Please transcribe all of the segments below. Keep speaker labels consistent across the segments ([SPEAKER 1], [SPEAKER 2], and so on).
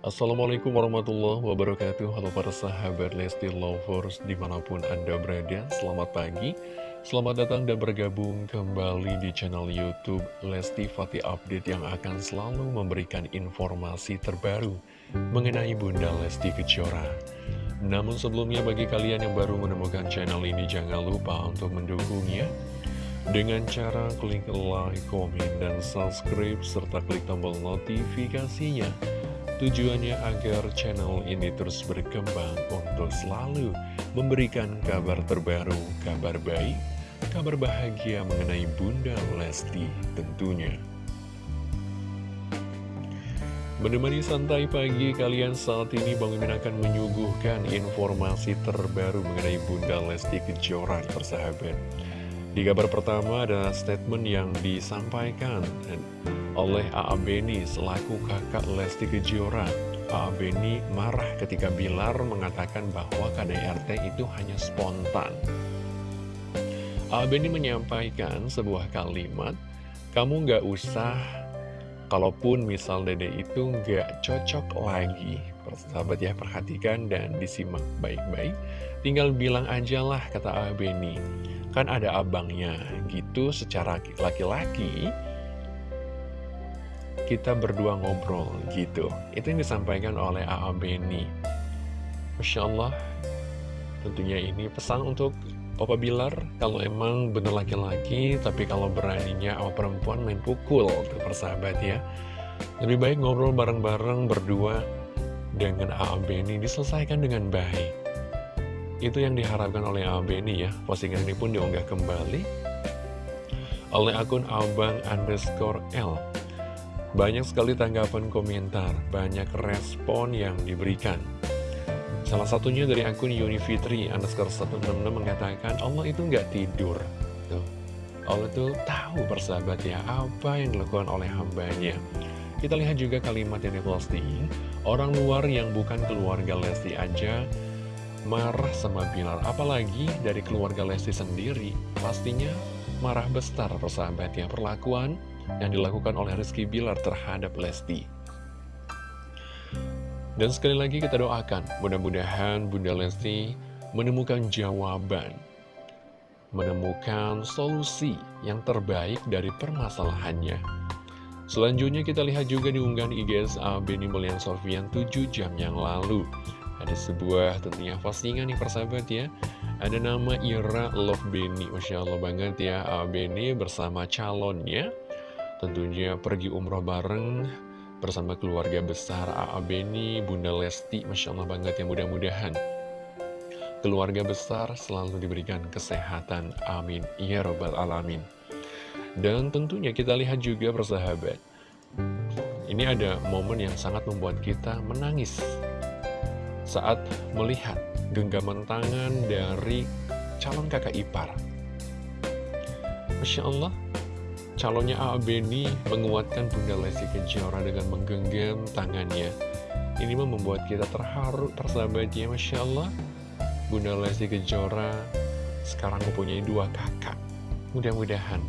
[SPEAKER 1] Assalamualaikum warahmatullahi wabarakatuh. Halo para sahabat Lesti Lovers di mana pun anda berada. Selamat pagi. Selamat datang dan bergabung kembali di channel Youtube Lesti Fatih Update Yang akan selalu memberikan informasi terbaru Mengenai Bunda Lesti Kejora. Namun sebelumnya bagi kalian yang baru menemukan channel ini Jangan lupa untuk mendukungnya dengan cara klik like, komen, dan subscribe, serta klik tombol notifikasinya Tujuannya agar channel ini terus berkembang untuk selalu memberikan kabar terbaru, kabar baik, kabar bahagia mengenai Bunda Lesti tentunya. Menemani santai pagi kalian saat ini Bang Mimin akan menyuguhkan informasi terbaru mengenai Bunda Lesti Kejora persahabat. Di kabar pertama ada statement yang disampaikan oleh A.A. Beni selaku kakak Lesti Kejora. A.A. Beni marah ketika Bilar mengatakan bahwa KDRT itu hanya spontan. A.A. Beni menyampaikan sebuah kalimat, kamu nggak usah, kalaupun misal dede itu nggak cocok lagi. Persahabat ya, perhatikan dan disimak baik-baik. Tinggal bilang aja lah, kata A.A. Beni. Kan ada abangnya, gitu secara laki-laki kita berdua ngobrol gitu. Itu yang disampaikan oleh A.A. Beni. Masya Allah tentunya ini pesan untuk Papa Bilar. Kalau emang bener laki-laki tapi kalau beraninya awal perempuan main pukul tuh persahabat ya. Lebih baik ngobrol bareng-bareng berdua dengan A.A. Beni. Diselesaikan dengan baik itu yang diharapkan oleh A.A. Beni ya postingan ini pun diunggah kembali oleh akun abang underscore L banyak sekali tanggapan komentar, banyak respon yang diberikan. Salah satunya dari akun Unifitri underscore 166 mengatakan Allah itu nggak tidur. Tuh. Allah itu tahu persahabat ya apa yang dilakukan oleh hambanya. Kita lihat juga kalimat yang diposting, orang luar yang bukan keluarga Lesti aja marah sama Bilar, apalagi dari keluarga Lesti sendiri, pastinya marah besar persahabat ya perlakuan yang dilakukan oleh Rizky Bilar terhadap Lesti. Dan sekali lagi kita doakan, mudah-mudahan Bunda Lesti menemukan jawaban, menemukan solusi yang terbaik dari permasalahannya. Selanjutnya kita lihat juga di unggahan IGSA Benny Melian Sofian 7 jam yang lalu. Ada sebuah tentunya postingan nih persahabat ya. Ada nama Ira Love Benny, Masya Allah banget ya. Benny bersama calonnya Tentunya pergi umroh bareng bersama keluarga besar A.A. Beni, Bunda Lesti, Masya Allah banget ya mudah-mudahan. Keluarga besar selalu diberikan kesehatan, amin. Ya Robbal Alamin. Dan tentunya kita lihat juga persahabat, ini ada momen yang sangat membuat kita menangis saat melihat genggaman tangan dari calon kakak ipar. Masya Allah, calonnya A.A. Menguatkan Bunda Lesti Kejora dengan menggenggam tangannya. Ini membuat kita terharu persahabatnya, Masya Allah. Bunda Lesti Kejora sekarang mempunyai dua kakak. Mudah-mudahan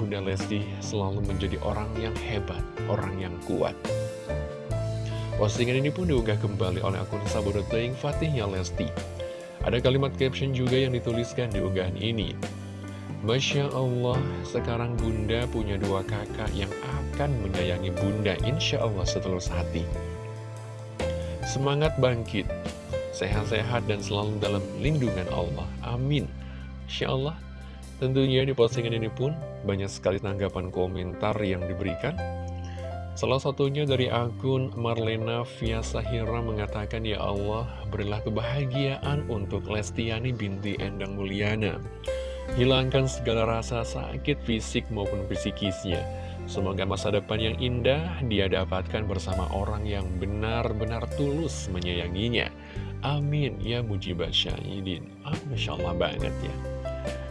[SPEAKER 1] Bunda Lesti selalu menjadi orang yang hebat, orang yang kuat. Postingan ini pun diunggah kembali oleh akun Sabodo Playing Fatihnya Lesti. Ada kalimat caption juga yang dituliskan di unggahan ini. Masya Allah, sekarang Bunda punya dua kakak yang akan menyayangi Bunda insya Allah setulus hati. Semangat bangkit, sehat-sehat dan selalu dalam lindungan Allah. Amin. Insya Allah, tentunya di postingan ini pun banyak sekali tanggapan komentar yang diberikan. Salah satunya dari akun Marlena Fiasahira mengatakan, Ya Allah, berilah kebahagiaan untuk Lestiani binti Endang Mulyana. Hilangkan segala rasa sakit fisik maupun psikisnya. Semoga masa depan yang indah dia dapatkan bersama orang yang benar-benar tulus menyayanginya. Amin ya mujibah syahidin. Ah, Masya Allah banget ya.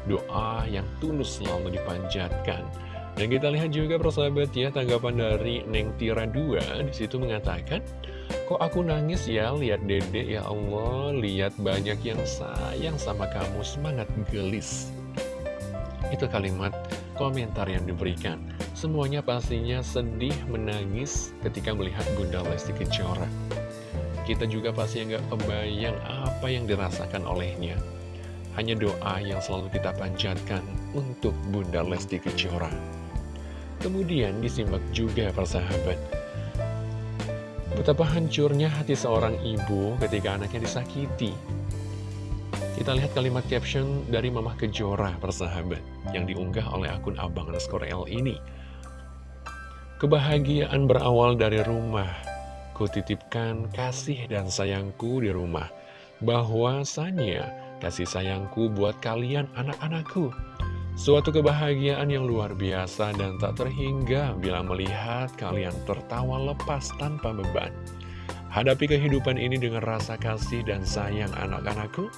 [SPEAKER 1] Doa yang tulus selalu dipanjatkan. Dan kita lihat juga persahabat ya tanggapan dari Neng Tira 2 di situ mengatakan Kok aku nangis ya lihat dede ya Allah Lihat banyak yang sayang sama kamu Semangat gelis itu kalimat komentar yang diberikan. Semuanya pastinya sedih menangis ketika melihat Bunda Lesti Kejora. kita juga pasti nggak kebayang apa yang dirasakan olehnya. Hanya doa yang selalu kita panjatkan untuk Bunda Lesti Kejora. Kemudian disimak juga persahabat. Betapa hancurnya hati seorang ibu ketika anaknya disakiti. Kita lihat kalimat caption dari Mamah Kejora persahabat yang diunggah oleh akun Abang underscore L ini. Kebahagiaan berawal dari rumah. Kutitipkan kasih dan sayangku di rumah. Bahwasanya kasih sayangku buat kalian anak-anakku. Suatu kebahagiaan yang luar biasa dan tak terhingga bila melihat kalian tertawa lepas tanpa beban. Hadapi kehidupan ini dengan rasa kasih dan sayang anak-anakku.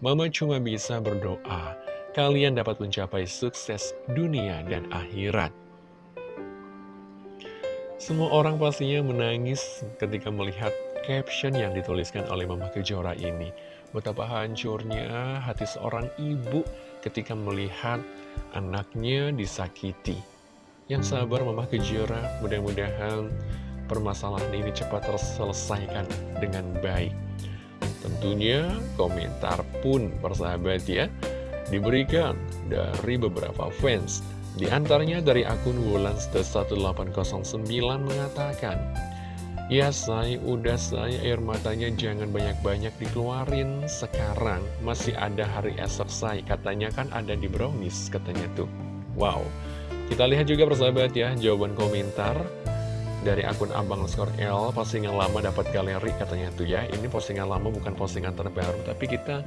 [SPEAKER 1] Mama cuma bisa berdoa, kalian dapat mencapai sukses dunia dan akhirat. Semua orang pastinya menangis ketika melihat caption yang dituliskan oleh Mama Kejora ini. Betapa hancurnya hati seorang ibu ketika melihat anaknya disakiti. Yang sabar Mama Kejora, mudah-mudahan permasalahan ini cepat terselesaikan dengan baik. Tentunya komentar pun persahabat ya diberikan dari beberapa fans. Di antaranya dari akun Wulans1809 mengatakan, Ya say, udah say, air matanya jangan banyak-banyak dikeluarin sekarang. Masih ada hari esok say, katanya kan ada di brownies, katanya tuh. Wow, kita lihat juga persahabat ya, jawaban komentar dari akun Abang Skor L, postingan lama dapat galeri katanya tuh ya. Ini postingan lama bukan postingan terbaru, tapi kita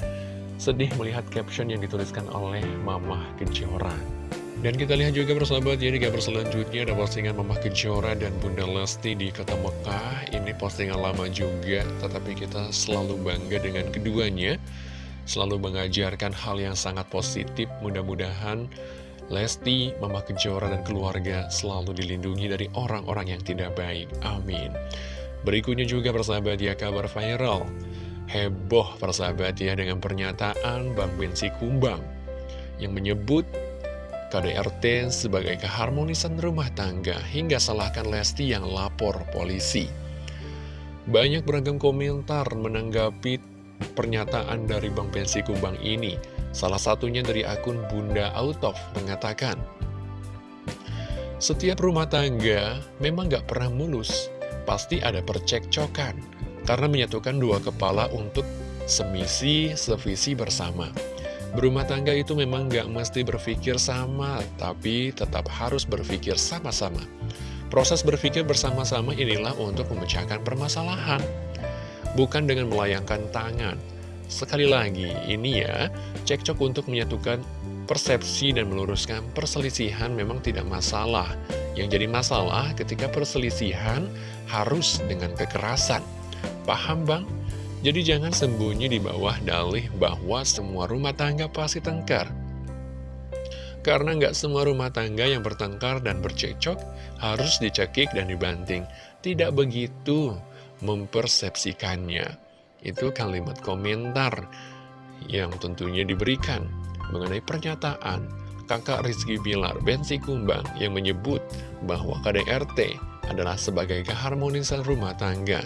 [SPEAKER 1] sedih melihat caption yang dituliskan oleh Mamah Kejora. Dan kita lihat juga persahabat ya di gambar selanjutnya. Ada postingan Mamah Kejora dan Bunda Lesti di kota Mekah. Ini postingan lama juga tetapi kita selalu bangga dengan keduanya. Selalu mengajarkan hal yang sangat positif. Mudah-mudahan Lesti, Mamah Kejora dan keluarga selalu dilindungi dari orang-orang yang tidak baik. Amin. Berikutnya juga persahabat ya kabar viral. Heboh persahabat ya dengan pernyataan Bang Bensi Kumbang Yang menyebut KDRT sebagai keharmonisan rumah tangga hingga salahkan Lesti yang lapor polisi. Banyak beragam komentar menanggapi pernyataan dari Bang Pensi Kumbang ini. Salah satunya dari akun Bunda Autof mengatakan, Setiap rumah tangga memang gak pernah mulus, pasti ada percekcokan, karena menyatukan dua kepala untuk semisi, sevisi bersama. Berumah tangga itu memang gak mesti berpikir sama, tapi tetap harus berpikir sama-sama. Proses berpikir bersama-sama inilah untuk memecahkan permasalahan, bukan dengan melayangkan tangan. Sekali lagi, ini ya, cekcok untuk menyatukan persepsi dan meluruskan perselisihan memang tidak masalah. Yang jadi masalah ketika perselisihan harus dengan kekerasan. Paham bang? Jadi jangan sembunyi di bawah dalih bahwa semua rumah tangga pasti tengkar. Karena nggak semua rumah tangga yang bertengkar dan bercekcok harus dicekik dan dibanting. Tidak begitu mempersepsikannya. Itu kalimat komentar yang tentunya diberikan mengenai pernyataan kakak Rizky Bilar Bensi Kumbang yang menyebut bahwa KDRT adalah sebagai keharmonisan rumah tangga.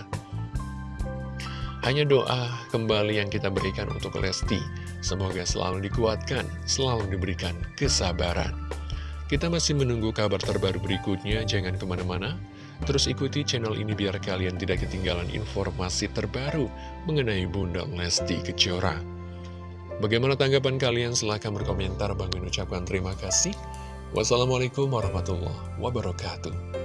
[SPEAKER 1] Hanya doa kembali yang kita berikan untuk Lesti. Semoga selalu dikuatkan, selalu diberikan kesabaran. Kita masih menunggu kabar terbaru berikutnya, jangan ke mana-mana. Terus ikuti channel ini biar kalian tidak ketinggalan informasi terbaru mengenai Bunda Lesti Kejora. Bagaimana tanggapan kalian? Silahkan berkomentar. Bang ucapkan terima kasih. Wassalamualaikum warahmatullahi wabarakatuh.